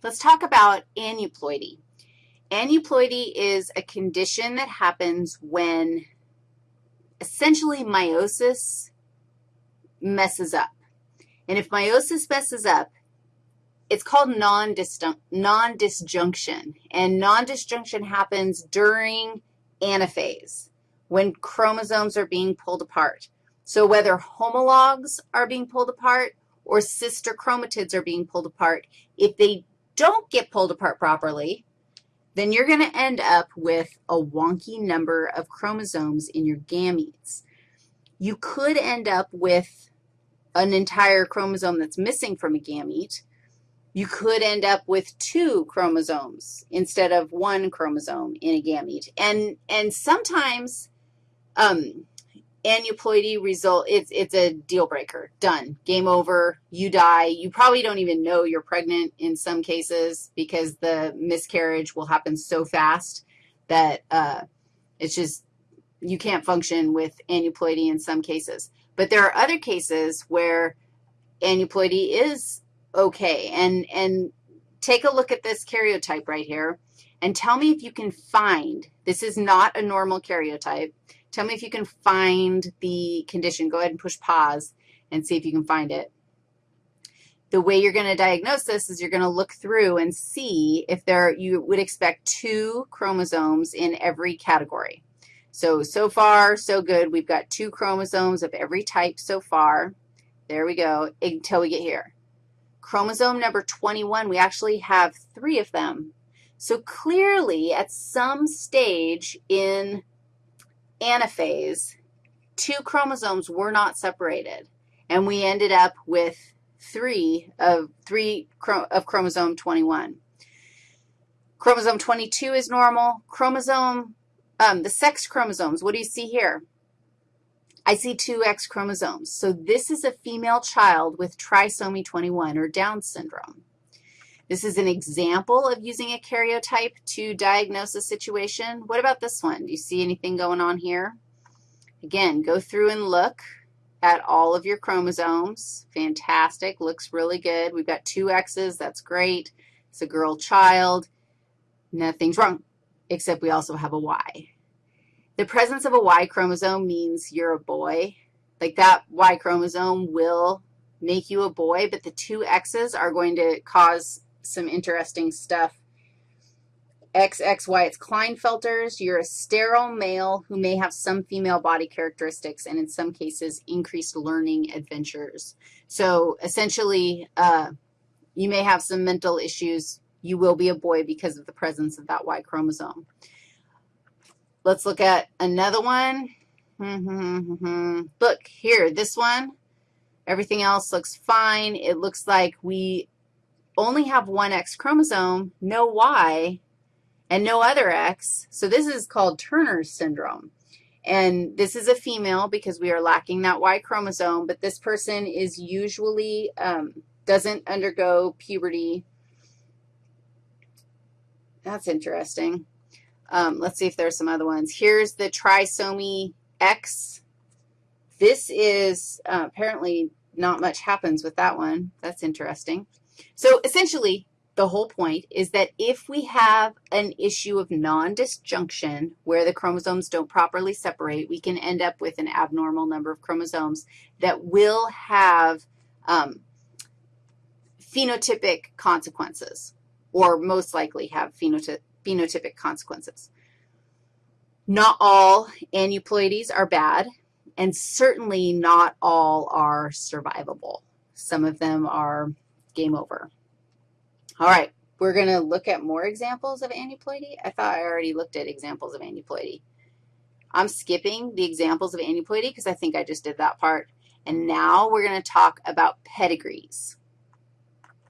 Let's talk about aneuploidy. Aneuploidy is a condition that happens when essentially meiosis messes up. And if meiosis messes up, it's called non-disjunction, and non-disjunction happens during anaphase when chromosomes are being pulled apart. So whether homologs are being pulled apart or sister chromatids are being pulled apart, if they don't get pulled apart properly, then you're going to end up with a wonky number of chromosomes in your gametes. You could end up with an entire chromosome that's missing from a gamete, you could end up with two chromosomes instead of one chromosome in a gamete. And, and sometimes um, aneuploidy result, it's, it's a deal breaker. Done. Game over. You die. You probably don't even know you're pregnant in some cases because the miscarriage will happen so fast that uh, it's just you can't function with aneuploidy in some cases. But there are other cases where aneuploidy is okay. And, and take a look at this karyotype right here and tell me if you can find, this is not a normal karyotype. Tell me if you can find the condition. Go ahead and push pause and see if you can find it. The way you're going to diagnose this is you're going to look through and see if there, you would expect two chromosomes in every category. So, so far, so good. We've got two chromosomes of every type so far. There we go, until we get here. Chromosome number 21, we actually have three of them. So clearly, at some stage in anaphase, two chromosomes were not separated, and we ended up with three of three of chromosome 21. Chromosome 22 is normal. Chromosome, um, the sex chromosomes, what do you see here? I see two X chromosomes. So this is a female child with trisomy 21 or Down syndrome. This is an example of using a karyotype to diagnose a situation. What about this one? Do you see anything going on here? Again, go through and look at all of your chromosomes. Fantastic. Looks really good. We've got two X's. That's great. It's a girl child. Nothing's wrong, except we also have a Y. The presence of a Y chromosome means you're a boy. Like that Y chromosome will make you a boy, but the two X's are going to cause some interesting stuff. X, X, Y, it's Klinefelters. You're a sterile male who may have some female body characteristics and in some cases increased learning adventures. So essentially, uh, you may have some mental issues. You will be a boy because of the presence of that Y chromosome. Let's look at another one. Look, here, this one, everything else looks fine. It looks like we only have one X chromosome, no Y, and no other X. So this is called Turner's syndrome. And this is a female because we are lacking that Y chromosome, but this person is usually um, doesn't undergo puberty. That's interesting. Um, let's see if there's some other ones. Here's the trisomy X. This is uh, apparently not much happens with that one. That's interesting. So essentially, the whole point is that if we have an issue of non-disjunction where the chromosomes don't properly separate, we can end up with an abnormal number of chromosomes that will have um, phenotypic consequences or most likely have phenotypic phenotypic consequences. Not all aneuploidies are bad, and certainly not all are survivable. Some of them are game over. All right, we're going to look at more examples of aneuploidy. I thought I already looked at examples of aneuploidy. I'm skipping the examples of aneuploidy because I think I just did that part. And now we're going to talk about pedigrees.